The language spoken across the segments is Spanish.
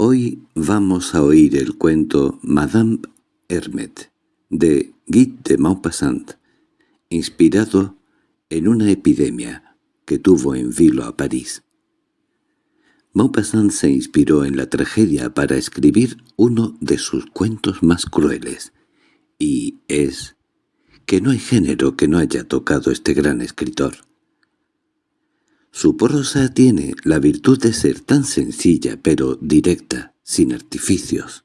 Hoy vamos a oír el cuento Madame Hermet de Guy de Maupassant, inspirado en una epidemia que tuvo en vilo a París. Maupassant se inspiró en la tragedia para escribir uno de sus cuentos más crueles, y es que no hay género que no haya tocado este gran escritor. Su prosa tiene la virtud de ser tan sencilla pero directa, sin artificios.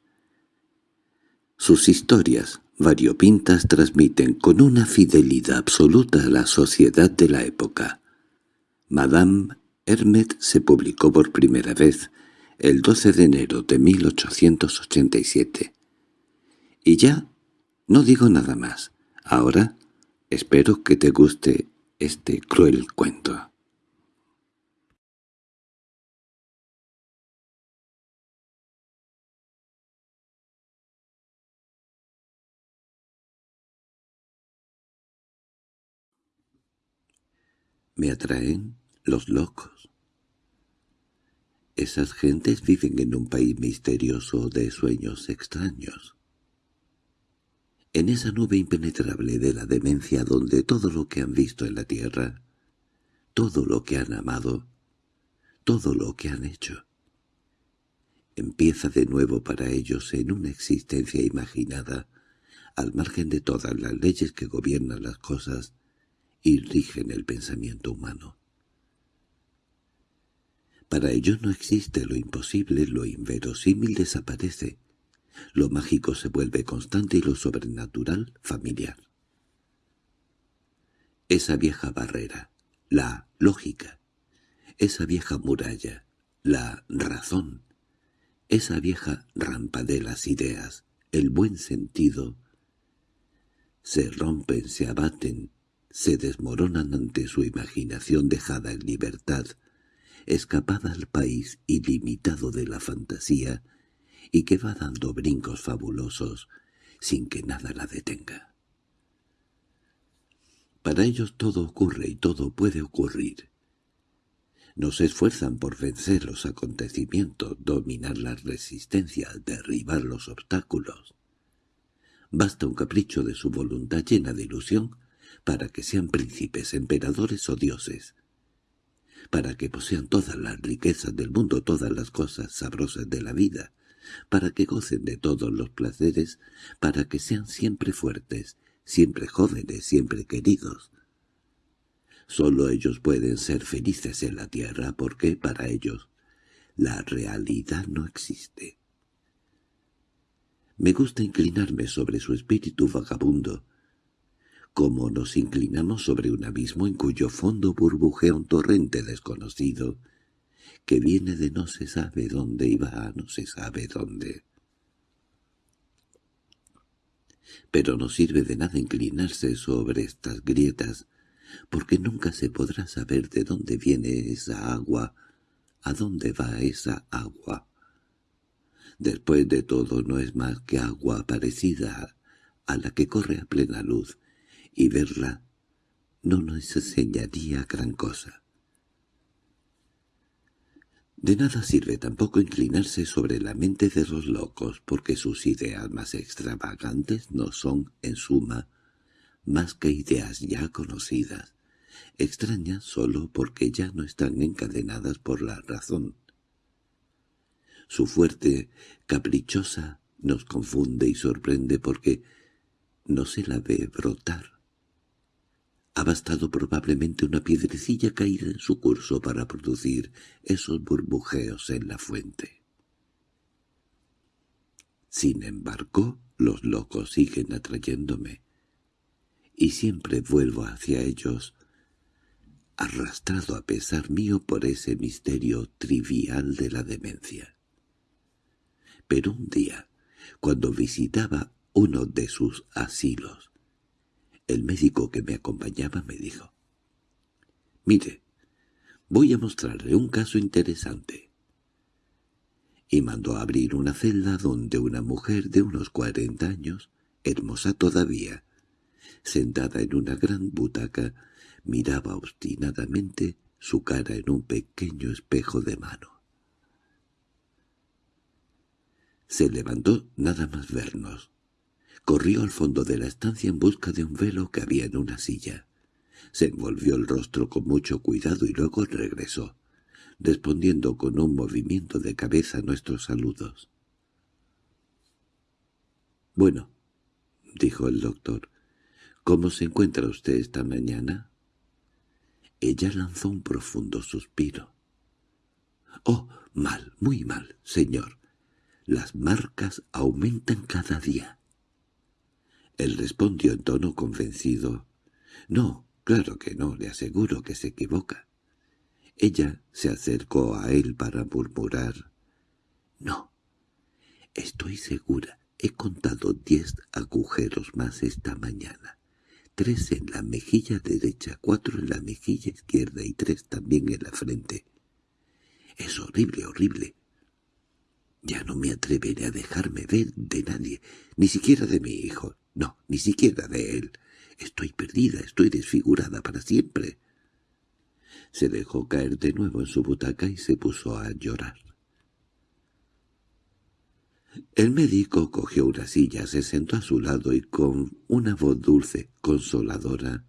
Sus historias, variopintas, transmiten con una fidelidad absoluta la sociedad de la época. Madame Hermet se publicó por primera vez el 12 de enero de 1887. Y ya no digo nada más. Ahora espero que te guste este cruel cuento. Me atraen los locos. Esas gentes viven en un país misterioso de sueños extraños. En esa nube impenetrable de la demencia donde todo lo que han visto en la tierra, todo lo que han amado, todo lo que han hecho, empieza de nuevo para ellos en una existencia imaginada, al margen de todas las leyes que gobiernan las cosas, y rigen el pensamiento humano. Para ellos no existe lo imposible, lo inverosímil desaparece, lo mágico se vuelve constante y lo sobrenatural familiar. Esa vieja barrera, la lógica, esa vieja muralla, la razón, esa vieja rampa de las ideas, el buen sentido, se rompen, se abaten, se desmoronan ante su imaginación dejada en libertad, escapada al país ilimitado de la fantasía y que va dando brincos fabulosos sin que nada la detenga. Para ellos todo ocurre y todo puede ocurrir. No se esfuerzan por vencer los acontecimientos, dominar la resistencia, derribar los obstáculos. Basta un capricho de su voluntad llena de ilusión para que sean príncipes, emperadores o dioses, para que posean todas las riquezas del mundo, todas las cosas sabrosas de la vida, para que gocen de todos los placeres, para que sean siempre fuertes, siempre jóvenes, siempre queridos. Solo ellos pueden ser felices en la tierra porque, para ellos, la realidad no existe. Me gusta inclinarme sobre su espíritu vagabundo, como nos inclinamos sobre un abismo en cuyo fondo burbujea un torrente desconocido, que viene de no se sabe dónde y va a no se sabe dónde. Pero no sirve de nada inclinarse sobre estas grietas, porque nunca se podrá saber de dónde viene esa agua, a dónde va esa agua. Después de todo no es más que agua parecida a la que corre a plena luz, y verla no nos enseñaría gran cosa. De nada sirve tampoco inclinarse sobre la mente de los locos, porque sus ideas más extravagantes no son, en suma, más que ideas ya conocidas, extrañas solo porque ya no están encadenadas por la razón. Su fuerte, caprichosa, nos confunde y sorprende porque no se la ve brotar, ha bastado probablemente una piedrecilla caída en su curso para producir esos burbujeos en la fuente. Sin embargo, los locos siguen atrayéndome, y siempre vuelvo hacia ellos, arrastrado a pesar mío por ese misterio trivial de la demencia. Pero un día, cuando visitaba uno de sus asilos, el médico que me acompañaba me dijo, «Mire, voy a mostrarle un caso interesante». Y mandó abrir una celda donde una mujer de unos cuarenta años, hermosa todavía, sentada en una gran butaca, miraba obstinadamente su cara en un pequeño espejo de mano. Se levantó nada más vernos. Corrió al fondo de la estancia en busca de un velo que había en una silla. Se envolvió el rostro con mucho cuidado y luego regresó, respondiendo con un movimiento de cabeza nuestros saludos. «Bueno», dijo el doctor, «¿cómo se encuentra usted esta mañana?» Ella lanzó un profundo suspiro. «Oh, mal, muy mal, señor. Las marcas aumentan cada día». Él respondió en tono convencido. «No, claro que no, le aseguro que se equivoca». Ella se acercó a él para murmurar. «No, estoy segura. He contado diez agujeros más esta mañana. Tres en la mejilla derecha, cuatro en la mejilla izquierda y tres también en la frente. Es horrible, horrible. Ya no me atreveré a dejarme ver de nadie, ni siquiera de mi hijo. No, ni siquiera de él. Estoy perdida, estoy desfigurada para siempre. Se dejó caer de nuevo en su butaca y se puso a llorar. El médico cogió una silla, se sentó a su lado y con una voz dulce, consoladora.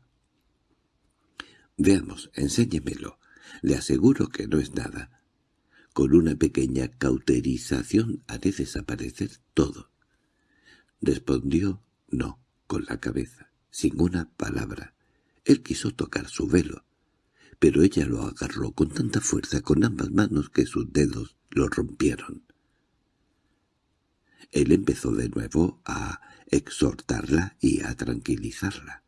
«Veamos, enséñemelo. Le aseguro que no es nada. Con una pequeña cauterización haré desaparecer todo». Respondió no, con la cabeza, sin una palabra. Él quiso tocar su velo, pero ella lo agarró con tanta fuerza con ambas manos que sus dedos lo rompieron. Él empezó de nuevo a exhortarla y a tranquilizarla.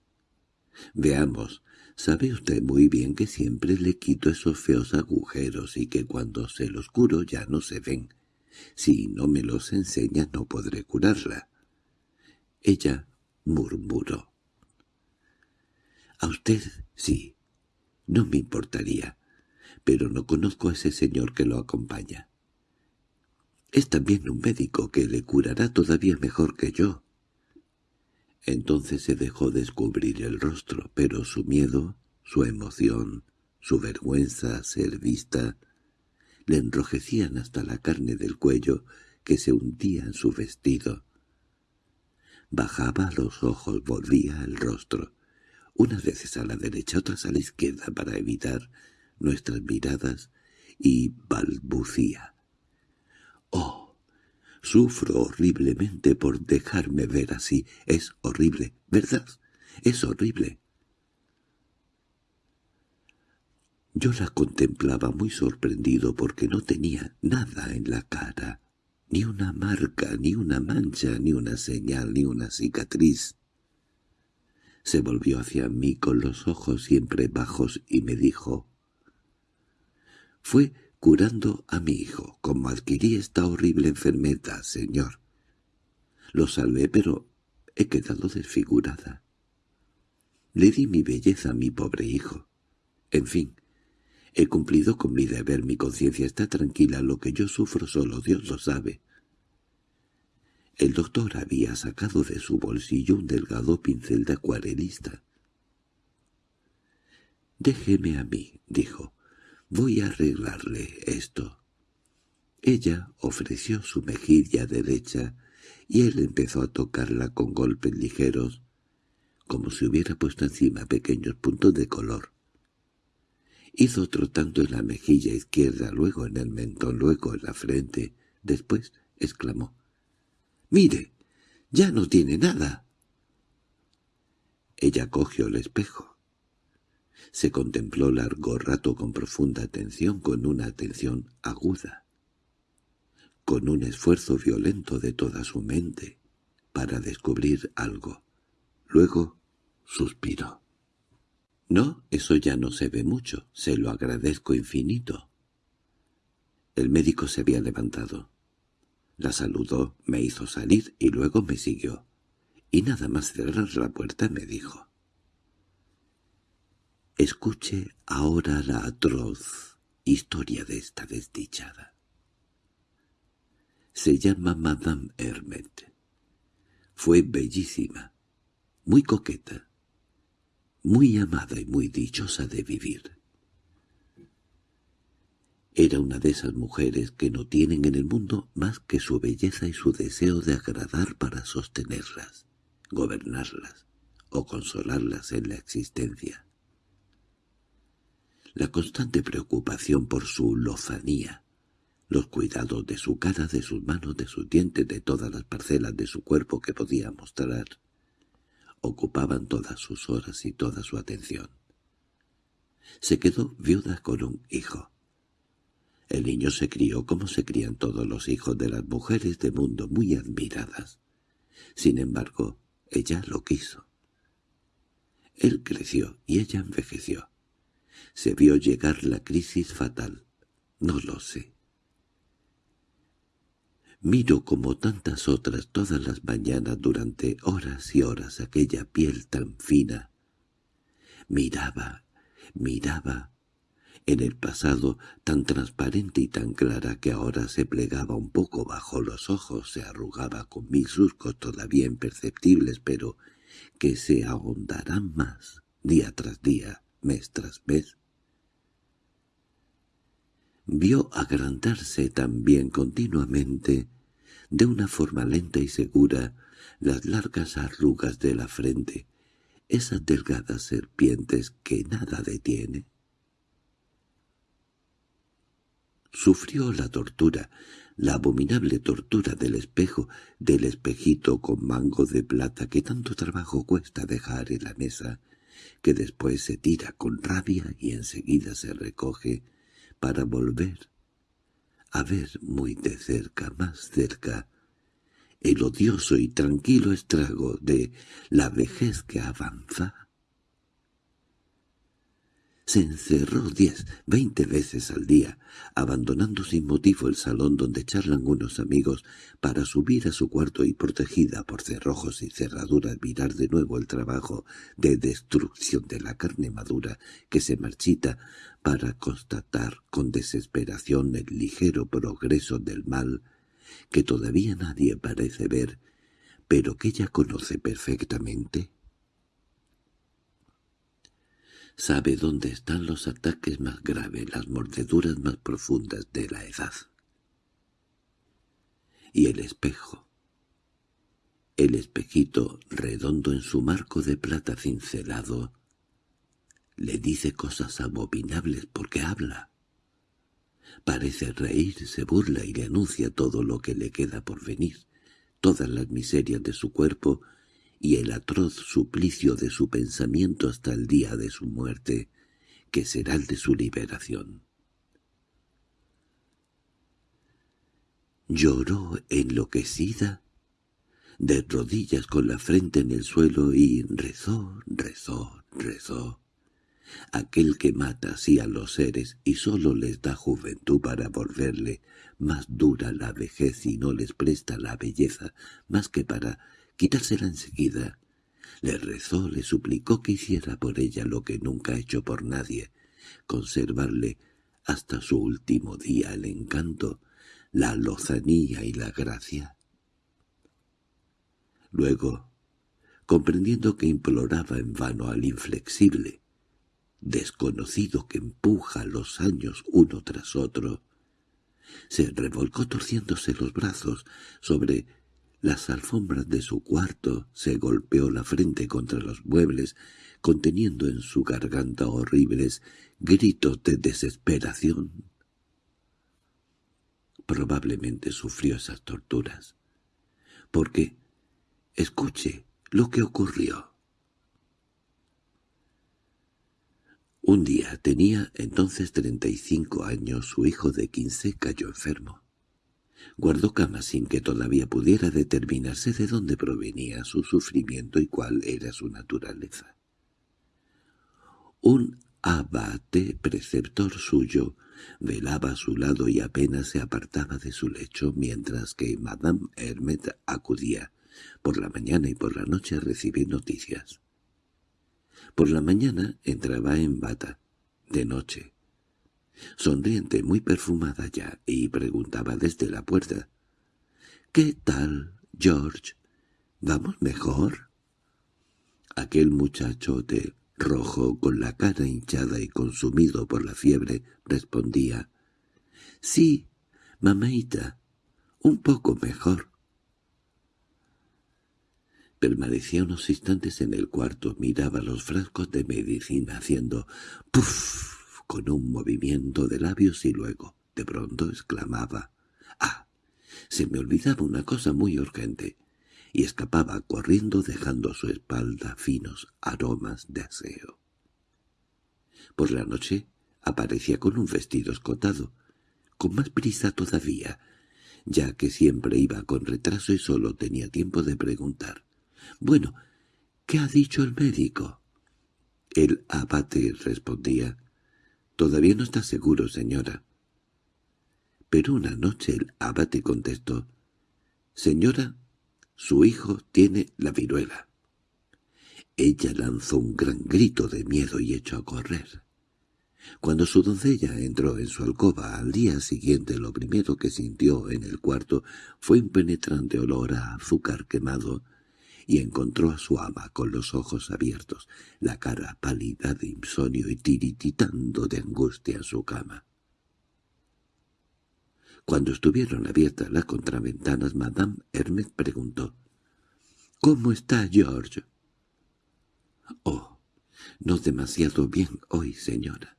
«Veamos, sabe usted muy bien que siempre le quito esos feos agujeros y que cuando se los curo ya no se ven. Si no me los enseña no podré curarla». Ella murmuró. «A usted sí, no me importaría, pero no conozco a ese señor que lo acompaña. Es también un médico que le curará todavía mejor que yo». Entonces se dejó descubrir el rostro, pero su miedo, su emoción, su vergüenza ser vista, le enrojecían hasta la carne del cuello que se hundía en su vestido. Bajaba los ojos, volvía el rostro, unas veces a la derecha, otras a la izquierda para evitar nuestras miradas, y balbucía. «¡Oh! Sufro horriblemente por dejarme ver así. Es horrible, ¿verdad? Es horrible». Yo la contemplaba muy sorprendido porque no tenía nada en la cara ni una marca, ni una mancha, ni una señal, ni una cicatriz. Se volvió hacia mí con los ojos siempre bajos y me dijo, «Fue curando a mi hijo, como adquirí esta horrible enfermedad, señor. Lo salvé, pero he quedado desfigurada. Le di mi belleza a mi pobre hijo. En fin, He cumplido con mi deber, mi conciencia está tranquila, lo que yo sufro solo Dios lo sabe. El doctor había sacado de su bolsillo un delgado pincel de acuarelista. «Déjeme a mí», dijo. «Voy a arreglarle esto». Ella ofreció su mejilla derecha y él empezó a tocarla con golpes ligeros, como si hubiera puesto encima pequeños puntos de color. Hizo otro tanto en la mejilla izquierda, luego en el mentón, luego en la frente. Después exclamó, «¡Mire! ¡Ya no tiene nada!» Ella cogió el espejo. Se contempló largo rato con profunda atención, con una atención aguda, con un esfuerzo violento de toda su mente, para descubrir algo. Luego suspiró. —No, eso ya no se ve mucho. Se lo agradezco infinito. El médico se había levantado. La saludó, me hizo salir y luego me siguió. Y nada más cerrar la puerta me dijo. Escuche ahora la atroz historia de esta desdichada. Se llama Madame Hermet. Fue bellísima, muy coqueta, muy amada y muy dichosa de vivir. Era una de esas mujeres que no tienen en el mundo más que su belleza y su deseo de agradar para sostenerlas, gobernarlas o consolarlas en la existencia. La constante preocupación por su lozanía, los cuidados de su cara, de sus manos, de sus dientes, de todas las parcelas de su cuerpo que podía mostrar, ocupaban todas sus horas y toda su atención. Se quedó viuda con un hijo. El niño se crió como se crían todos los hijos de las mujeres de mundo muy admiradas. Sin embargo, ella lo quiso. Él creció y ella envejeció. Se vio llegar la crisis fatal. No lo sé. Miro como tantas otras todas las mañanas durante horas y horas aquella piel tan fina. Miraba, miraba, en el pasado tan transparente y tan clara que ahora se plegaba un poco bajo los ojos, se arrugaba con mil surcos todavía imperceptibles, pero que se ahondarán más día tras día, mes tras mes. Vio agrandarse también continuamente, de una forma lenta y segura, las largas arrugas de la frente, esas delgadas serpientes que nada detiene. Sufrió la tortura, la abominable tortura del espejo, del espejito con mango de plata que tanto trabajo cuesta dejar en la mesa, que después se tira con rabia y enseguida se recoge para volver. A ver muy de cerca, más cerca, el odioso y tranquilo estrago de la vejez que avanza se encerró diez, veinte veces al día, abandonando sin motivo el salón donde charlan unos amigos para subir a su cuarto y protegida por cerrojos y cerraduras mirar de nuevo el trabajo de destrucción de la carne madura que se marchita para constatar con desesperación el ligero progreso del mal que todavía nadie parece ver, pero que ella conoce perfectamente. Sabe dónde están los ataques más graves, las mordeduras más profundas de la edad. Y el espejo. El espejito redondo en su marco de plata cincelado le dice cosas abominables porque habla. Parece reír, se burla y le anuncia todo lo que le queda por venir, todas las miserias de su cuerpo y el atroz suplicio de su pensamiento hasta el día de su muerte, que será el de su liberación. Lloró enloquecida, de rodillas con la frente en el suelo y rezó, rezó, rezó. Aquel que mata así a los seres y sólo les da juventud para volverle más dura la vejez y no les presta la belleza más que para quitársela enseguida. Le rezó, le suplicó que hiciera por ella lo que nunca ha hecho por nadie, conservarle hasta su último día el encanto, la lozanía y la gracia. Luego, comprendiendo que imploraba en vano al inflexible, desconocido que empuja los años uno tras otro, se revolcó torciéndose los brazos sobre las alfombras de su cuarto se golpeó la frente contra los muebles, conteniendo en su garganta horribles gritos de desesperación. Probablemente sufrió esas torturas, porque, escuche lo que ocurrió. Un día tenía entonces treinta y cinco años, su hijo de quince cayó enfermo. Guardó cama sin que todavía pudiera determinarse de dónde provenía su sufrimiento y cuál era su naturaleza. Un abate preceptor suyo velaba a su lado y apenas se apartaba de su lecho, mientras que Madame Hermet acudía por la mañana y por la noche a recibir noticias. Por la mañana entraba en bata, de noche, sonriente, muy perfumada ya, y preguntaba desde la puerta. —¿Qué tal, George? ¿Vamos mejor? Aquel muchachote rojo, con la cara hinchada y consumido por la fiebre, respondía. —Sí, mamaita, un poco mejor. Permanecía unos instantes en el cuarto, miraba los frascos de medicina haciendo «puff» con un movimiento de labios y luego, de pronto, exclamaba «¡Ah! Se me olvidaba una cosa muy urgente» y escapaba corriendo dejando a su espalda finos aromas de aseo. Por la noche aparecía con un vestido escotado, con más prisa todavía, ya que siempre iba con retraso y solo tenía tiempo de preguntar. «Bueno, ¿qué ha dicho el médico?» El abate respondía. «Todavía no está seguro, señora». Pero una noche el abate contestó. «Señora, su hijo tiene la viruela». Ella lanzó un gran grito de miedo y echó a correr. Cuando su doncella entró en su alcoba al día siguiente lo primero que sintió en el cuarto fue un penetrante olor a azúcar quemado y encontró a su ama con los ojos abiertos, la cara pálida de insomnio y tirititando de angustia en su cama. Cuando estuvieron abiertas las contraventanas, Madame Hermes preguntó, «¿Cómo está George?» «Oh, no demasiado bien hoy, señora.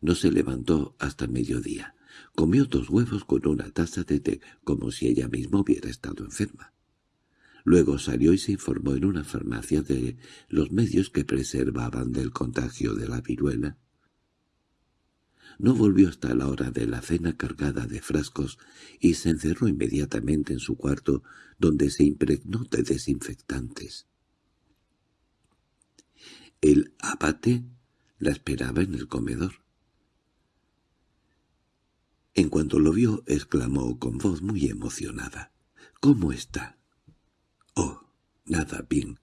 No se levantó hasta mediodía. Comió dos huevos con una taza de té, como si ella misma hubiera estado enferma. Luego salió y se informó en una farmacia de los medios que preservaban del contagio de la viruela. No volvió hasta la hora de la cena cargada de frascos y se encerró inmediatamente en su cuarto, donde se impregnó de desinfectantes. El abate la esperaba en el comedor. En cuanto lo vio, exclamó con voz muy emocionada. —¿Cómo está? —Oh, nada bien.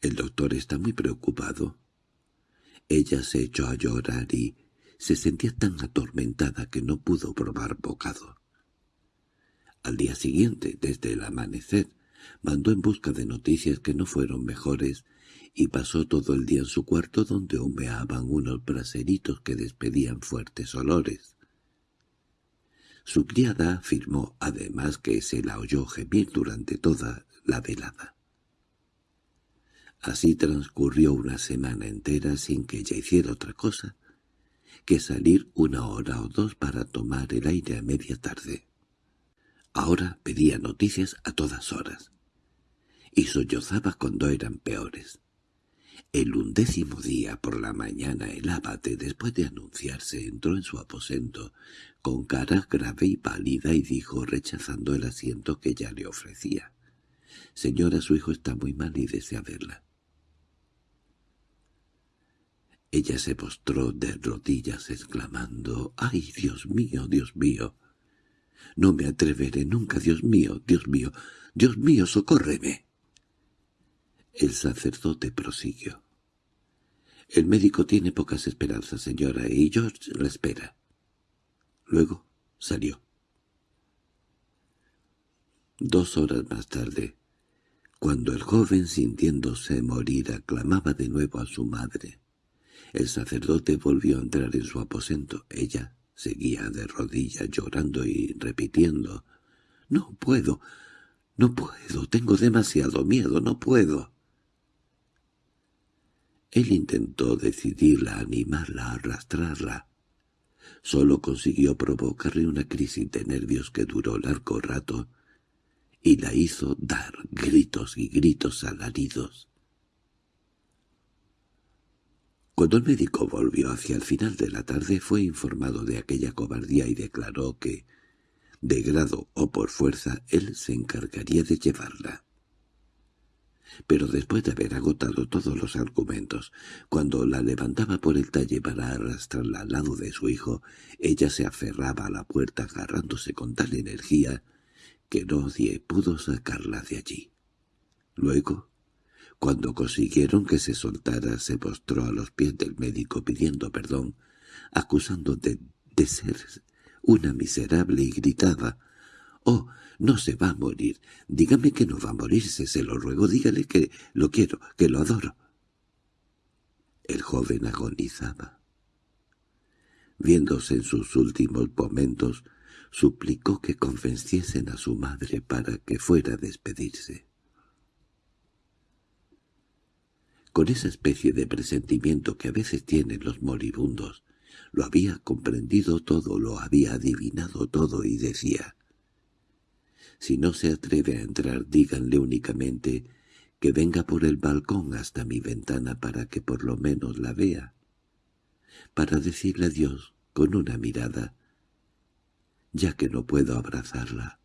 El doctor está muy preocupado. Ella se echó a llorar y se sentía tan atormentada que no pudo probar bocado. Al día siguiente, desde el amanecer, mandó en busca de noticias que no fueron mejores y pasó todo el día en su cuarto donde humeaban unos braseritos que despedían fuertes olores. Su criada afirmó además que se la oyó gemir durante toda la velada. Así transcurrió una semana entera sin que ella hiciera otra cosa que salir una hora o dos para tomar el aire a media tarde. Ahora pedía noticias a todas horas, y sollozaba cuando eran peores. El undécimo día por la mañana el abate, después de anunciarse, entró en su aposento, con cara grave y pálida, y dijo, rechazando el asiento que ya le ofrecía. «Señora, su hijo está muy mal y desea verla». Ella se postró de rodillas exclamando, «¡Ay, Dios mío, Dios mío! No me atreveré nunca, Dios mío, Dios mío, Dios mío, socórreme». El sacerdote prosiguió. «El médico tiene pocas esperanzas, señora, y George la espera». Luego salió. Dos horas más tarde, cuando el joven sintiéndose morir aclamaba de nuevo a su madre, el sacerdote volvió a entrar en su aposento. Ella seguía de rodillas llorando y repitiendo, «No puedo, no puedo, tengo demasiado miedo, no puedo». Él intentó decidirla, animarla, arrastrarla. Solo consiguió provocarle una crisis de nervios que duró largo rato y la hizo dar gritos y gritos alaridos. Cuando el médico volvió hacia el final de la tarde fue informado de aquella cobardía y declaró que, de grado o por fuerza, él se encargaría de llevarla. Pero después de haber agotado todos los argumentos, cuando la levantaba por el talle para arrastrarla al lado de su hijo, ella se aferraba a la puerta agarrándose con tal energía que nadie pudo sacarla de allí. Luego, cuando consiguieron que se soltara, se postró a los pies del médico pidiendo perdón, acusando de, de ser una miserable y gritaba «¡Oh, no se va a morir. Dígame que no va a morirse, se lo ruego. Dígale que lo quiero, que lo adoro. El joven agonizaba. Viéndose en sus últimos momentos, suplicó que convenciesen a su madre para que fuera a despedirse. Con esa especie de presentimiento que a veces tienen los moribundos, lo había comprendido todo, lo había adivinado todo y decía, «Si no se atreve a entrar, díganle únicamente que venga por el balcón hasta mi ventana para que por lo menos la vea, para decirle adiós con una mirada, ya que no puedo abrazarla».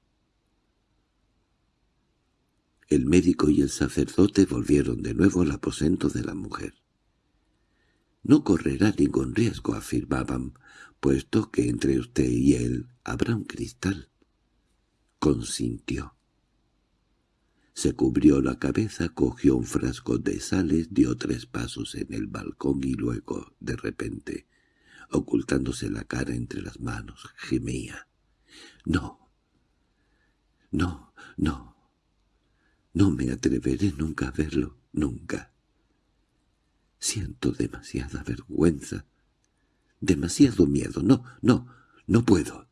El médico y el sacerdote volvieron de nuevo al aposento de la mujer. No correrá ningún riesgo, afirmaban, puesto que entre usted y él habrá un cristal. Consintió. Se cubrió la cabeza, cogió un frasco de sales, dio tres pasos en el balcón y luego, de repente, ocultándose la cara entre las manos, gemía. «No, no, no, no me atreveré nunca a verlo, nunca». Siento demasiada vergüenza, demasiado miedo. No, no, no puedo.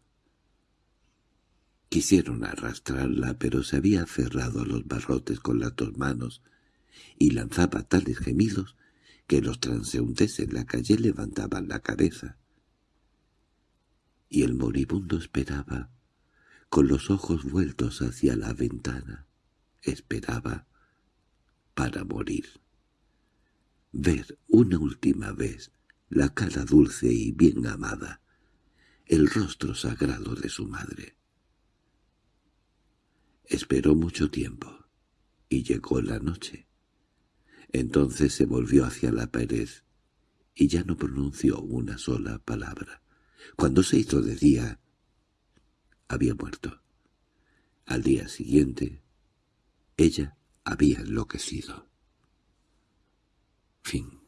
Quisieron arrastrarla, pero se había aferrado a los barrotes con las dos manos y lanzaba tales gemidos que los transeúntes en la calle levantaban la cabeza. Y el moribundo esperaba, con los ojos vueltos hacia la ventana, esperaba para morir ver una última vez la cara dulce y bien amada, el rostro sagrado de su madre. Esperó mucho tiempo, y llegó la noche. Entonces se volvió hacia la pared, y ya no pronunció una sola palabra. Cuando se hizo de día, había muerto. Al día siguiente, ella había enloquecido. Fin